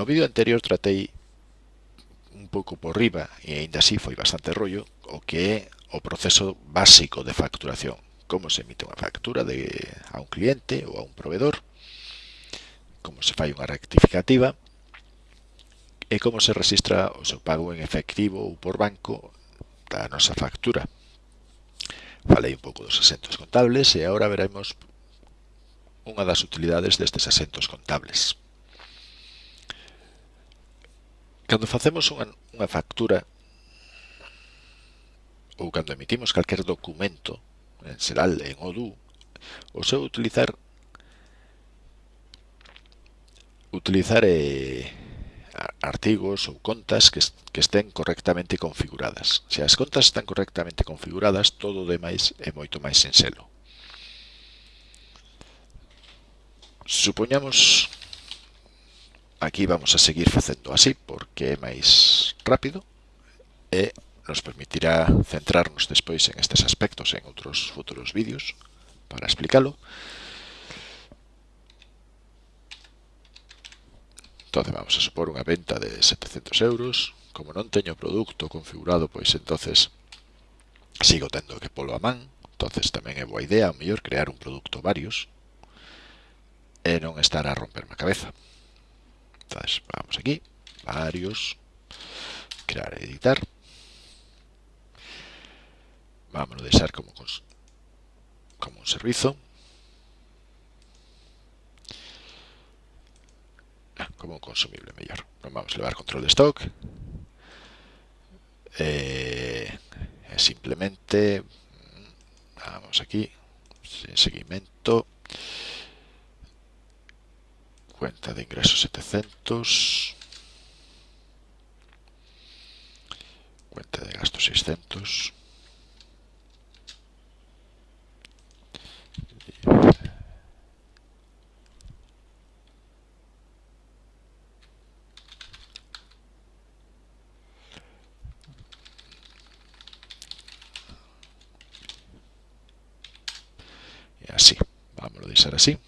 No vídeo anterior tratei un pouco por riba, e aínda así foi bastante rollo, o que é o proceso básico de facturación. Como se emite unha factura de, a un cliente ou a un proveedor, como se fai unha rectificativa, e como se registra o seu pago en efectivo ou por banco da nosa factura. Falei un pouco dos asentos contables e agora veremos unha das utilidades destes asentos contables. Cando facemos unha, unha factura ou cando emitimos calquer documento en Seral, en ODU, o seu utilizar utilizar eh, artigos ou contas que, que estén correctamente configuradas. Se as contas están correctamente configuradas, todo o demais é moito máis sinxelo. Supoñamos Aquí vamos a seguir facendo así porque é máis rápido e nos permitirá centrarnos despois en estes aspectos en outros futuros vídeos para explicalo. Entonces vamos a supor unha venta de 700 euros. Como non teño produto configurado, pois entonces sigo tendo que polo a man. entonces tamén é boa idea, o mellor, crear un produto varios e non estar a romperme a cabeza. Entonces, vamos aquí, varios, crear, editar. Vamos a dejar como, como un servicio. Ah, como un consumible mejor. vamos a llevar control de stock. Eh, simplemente, vamos aquí, seguimiento cuenta de ingresos 700 cuenta de gastos 600 y así, vamos a dejar así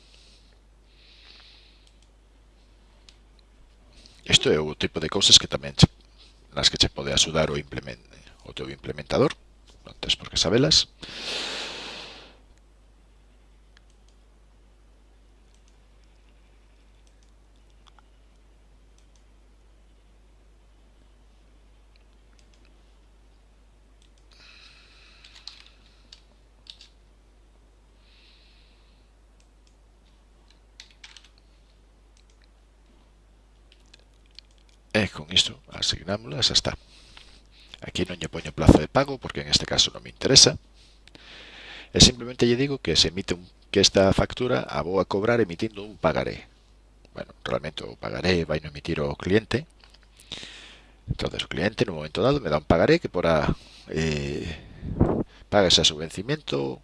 isto é o tipo de cousas que tamén che, nas que che pode axudar o, implement, o teu implementador, non tens por que sabelas. E con isto asignámosla e xa está. Aquí non lle poño plazo de pago porque en este caso non me interesa. E simplemente lle digo que se emite un, que esta factura a vou a cobrar emitindo un pagaré. Bueno, realmente o pagaré vai no emitir o cliente. Entonces o cliente no momento dado me dá un pagaré que porá eh, paga ese subvencimiento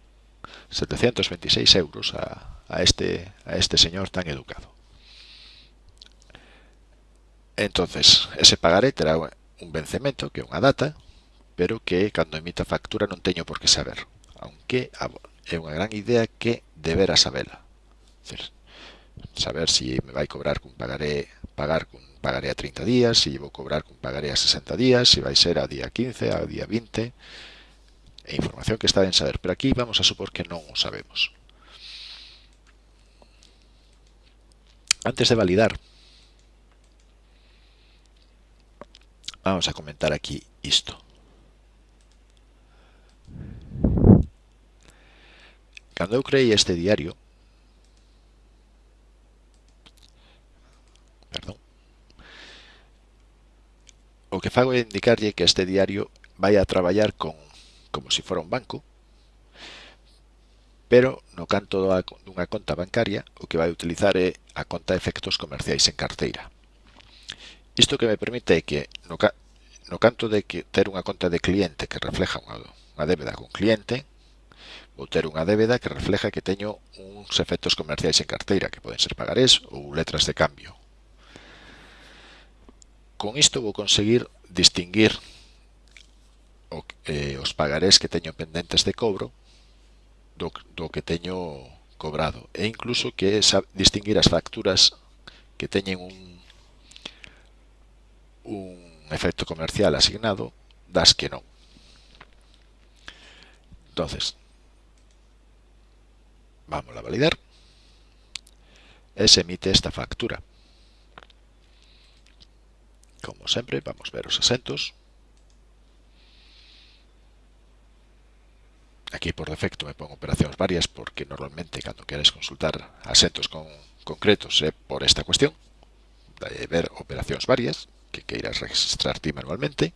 726 euros a, a, este, a este señor tan educado. Entonces, ese pagaré terá un vencemento, que é unha data, pero que cando emita factura non teño por que saber, aunque é unha gran idea que debera sabela. Decir, saber se si me vai cobrar cun pagaré, pagar cun pagaré a 30 días, se si vou cobrar cun pagaré a 60 días, se si vai ser ao día 15, ao día 20, e información que está ben saber, pero aquí vamos a supor que non o sabemos. Antes de validar vamos a comentar aquí isto. Cando eu creei este diario, perdón, o que fago é indicarlle que este diario vai a traballar con como se si fora un banco, pero no canto dunha conta bancaria o que vai utilizar é a conta de efectos comerciais en carteira. Isto que me permite é que, no, ca no canto de que ter unha conta de cliente que refleja unha, unha débeda con cliente, vou ter unha débeda que refleja que teño uns efectos comerciais en carteira, que poden ser pagarés ou letras de cambio. Con isto vou conseguir distinguir o, eh, os pagarés que teño pendentes de cobro do, do que teño cobrado e incluso que distinguir as facturas que teñen un un efecto comercial asignado, das que non. Entonces, vamos a validar se emite esta factura. Como sempre, vamos ver os asentos. Aquí por defecto me pongo operacións varias porque normalmente cando queres consultar asentos con, concretos é por esta cuestión de ver operacións varias que queiras registrar ti manualmente,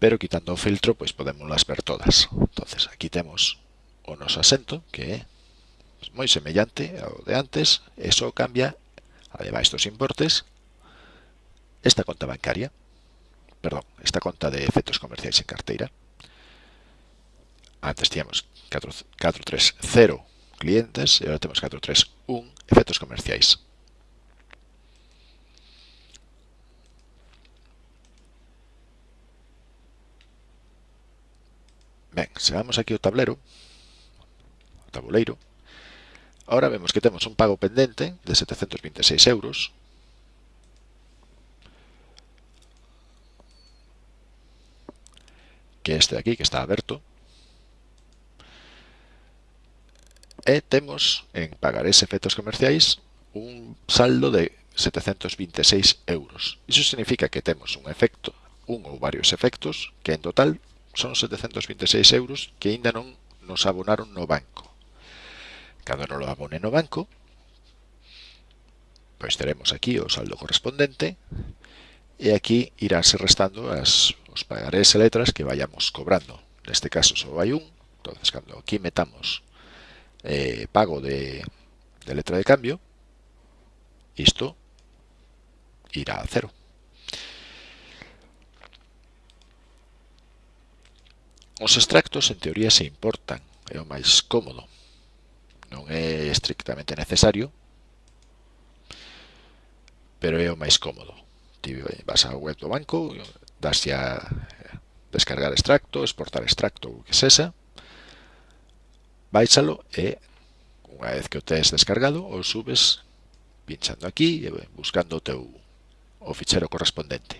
pero quitando o filtro, pois podemos las ver todas. entonces aquí temos o noso asento, que é moi semellante ao de antes, e só cambia, ademais dos importes, esta conta bancaria, perdón, esta conta de efectos comerciais en carteira. Antes tiñamos 430 clientes e agora temos 431 efectos comerciais. Ben, vamos aquí ao tablero, ao tabuleiro. Ahora vemos que temos un pago pendente de 726 euros. Que este de aquí, que está aberto. E temos en pagarés efectos comerciais un saldo de 726 euros. Iso significa que temos un efecto, un ou varios efectos, que en total son 726 euros que ainda non nos abonaron no banco. Cando non lo abone no banco, pois teremos aquí o saldo correspondente e aquí iránse restando as os pagarés e letras que vayamos cobrando. Neste caso só vai un, entonces cando aquí metamos eh, pago de, letra de cambio, isto irá a cero. Os extractos, en teoría, se importan, é o máis cómodo. Non é estrictamente necesario, pero é o máis cómodo. Ti vas á web do banco, daslle a descargar extracto, exportar extracto, o que sexa, baixalo e unha vez que o tes descargado, o subes pinchando aquí e buscando o teu o fichero correspondente.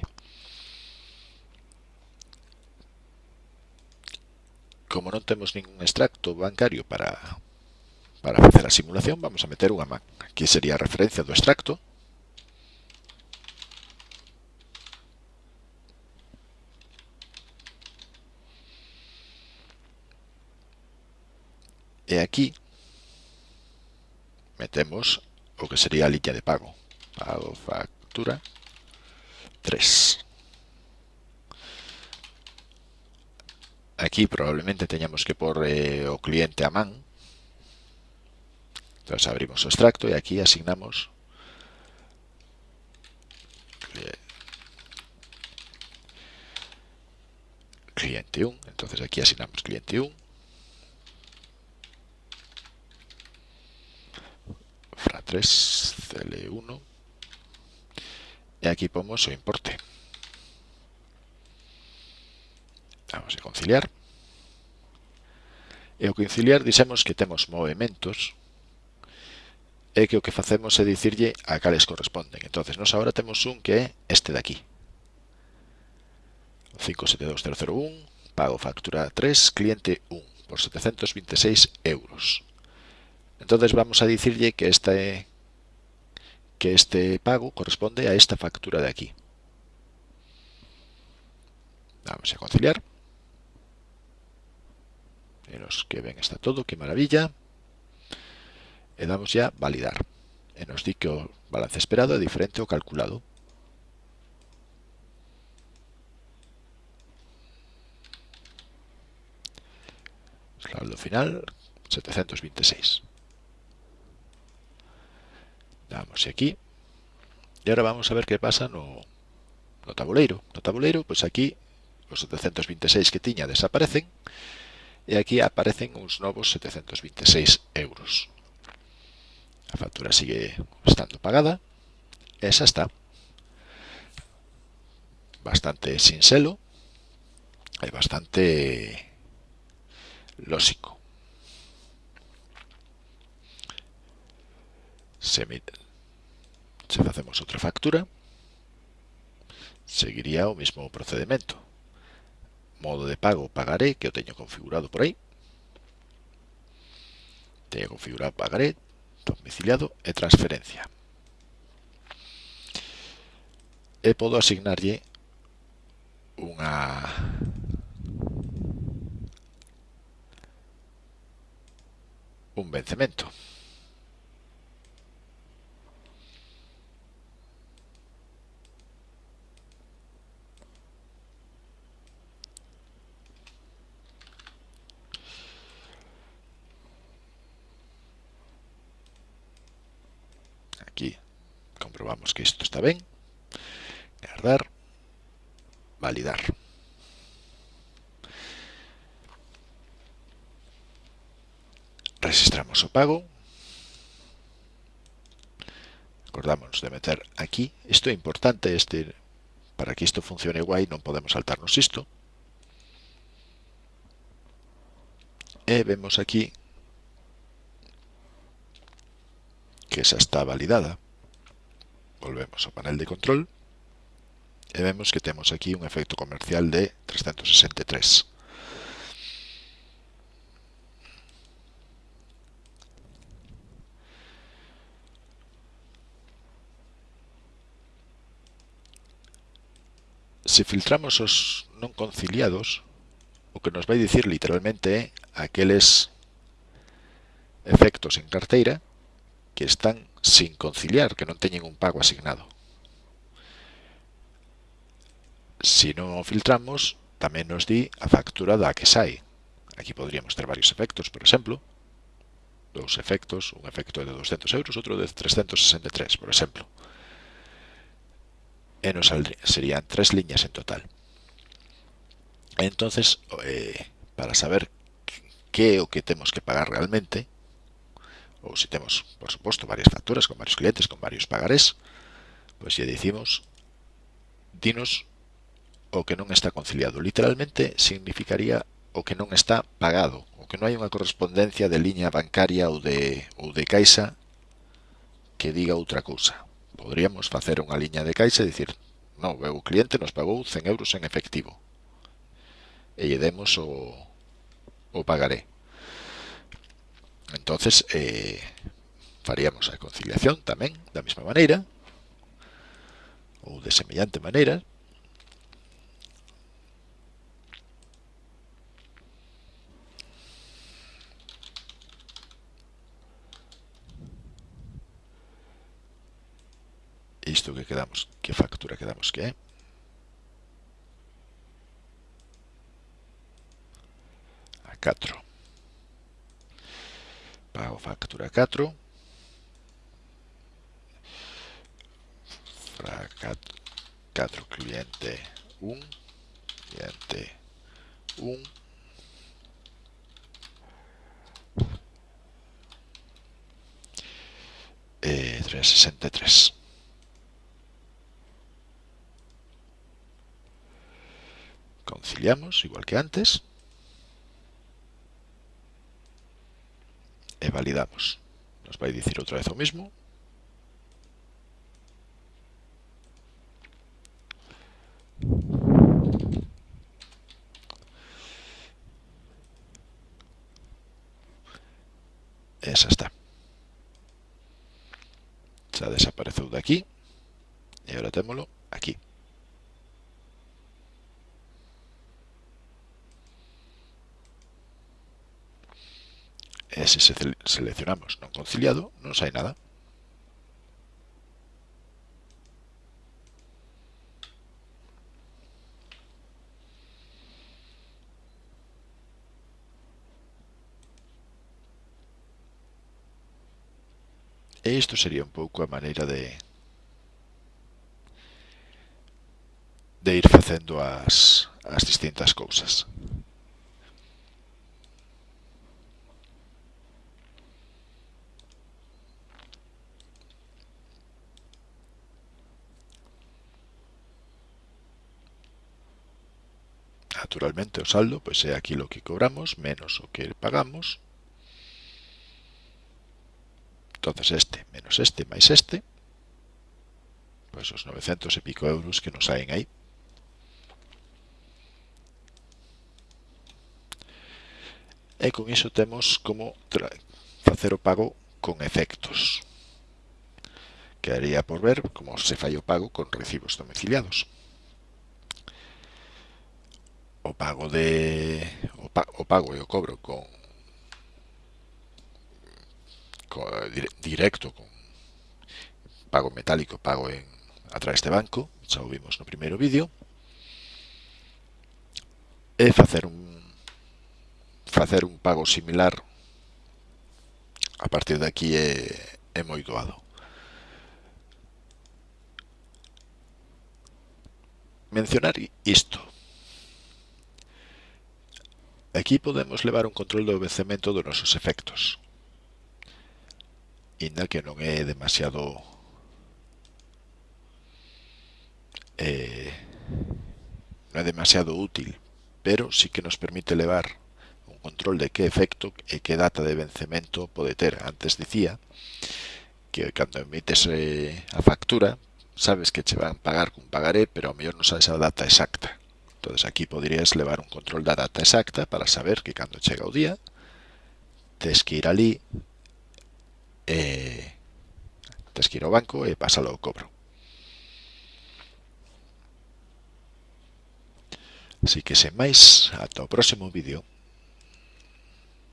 como non temos ningún extracto bancario para, para facer a simulación, vamos a meter unha man. Aquí sería a referencia do extracto. E aquí metemos o que sería a liña de pago. Pago factura 3. Aquí probablemente teñamos que por eh, o cliente a man. Entonces abrimos extracto e aquí asignamos cliente 1. Entonces aquí asignamos cliente 1 3 CL1 e aquí pomos o importe. Vamos a conciliar. E ao conciliar dixemos que temos movimentos e que o que facemos é dicirlle a cales corresponden. entonces nos agora temos un que é este de aquí. 572001, pago factura 3, cliente 1, por 726 euros. Entonces vamos a dicirle que este, que este pago corresponde a esta factura de aquí. Vamos a conciliar en los que ven está todo, qué maravilla. Le damos ya validar. E nos di que o balance esperado é diferente ao calculado. Saldo final, 726. Damos aquí. E agora vamos a ver que pasa no, no tabuleiro. No tabuleiro, pois pues aquí os 726 que tiña desaparecen e aquí aparecen uns novos 726 euros. A factura sigue estando pagada. Esa está. Bastante sinxelo e bastante lógico. Se, se facemos outra factura, seguiría o mesmo procedimento. Modo de pago, pagaré, que o teño configurado por aí. Teño configurado pagaré, domiciliado e transferencia. E podo asignarlle unha un vencemento. Comprobamos que isto está ben. Guardar. Validar. Registramos o pago. Acordamos de meter aquí. Isto é importante, este para que isto funcione guai non podemos saltarnos isto. E vemos aquí que esa está validada. Volvemos ao panel de control e vemos que temos aquí un efecto comercial de 363. Se filtramos os non conciliados, o que nos vai dicir literalmente é aqueles efectos en carteira que están sin conciliar, que non teñen un pago asignado. Se si non o filtramos, tamén nos di a factura da que sai. Aquí podríamos ter varios efectos, por exemplo, dous efectos, un efecto de 200 euros, outro de 363, por exemplo. E nos serían tres liñas en total. Entonces, eh, para saber que é o que temos que pagar realmente, o si tenemos, por supuesto, varias facturas con varios clientes, con varios pagarés, pues ya decimos, dinos o que non está conciliado. Literalmente significaría o que non está pagado, o que non hai unha correspondencia de liña bancaria ou de, ou de caixa que diga outra cousa. Podríamos facer unha liña de caixa e dicir, non, o cliente nos pagou 100 euros en efectivo. E lle demos o, o pagaré. Entonces, eh, faríamos a conciliación tamén da mesma maneira ou de semellante maneira isto que quedamos, que factura quedamos? Que é a 4 factura 4 fra 4 cliente 1 cliente 1 e 363 conciliamos igual que antes validamos. Nos va a decir otra vez lo mismo. Esa está. Se ha desaparecido de aquí. Y ahora témoslo aquí. E se, seleccionamos non conciliado, non sai nada. E isto sería un pouco a maneira de de ir facendo as, as distintas cousas. naturalmente o saldo pois é aquilo que cobramos menos o que pagamos. Entonces este menos este máis este, pois os 900 e pico euros que nos saen aí. E con iso temos como facer o pago con efectos. Quedaría por ver como se fai o pago con recibos domiciliados o pago de o, pa, o pago e o cobro con, con directo con pago metálico, pago en a través de banco, xa o vimos no primeiro vídeo. E facer un facer un pago similar a partir de aquí é, é moi doado. Mencionar isto, Aquí podemos levar un control do vencemento dos nosos efectos, inda que non é demasiado eh, non é demasiado útil, pero sí que nos permite levar un control de que efecto e que data de vencemento pode ter. Antes dicía que cando emites eh, a factura sabes que che van pagar cun pagaré, pero ao mellor non sabes a data exacta. Entonces aquí podrías levar un control da data exacta para saber que cando chega o día tes que ir ali e eh, tes que ir ao banco eh, e pasalo ao cobro. Así que sen máis, ata o próximo vídeo.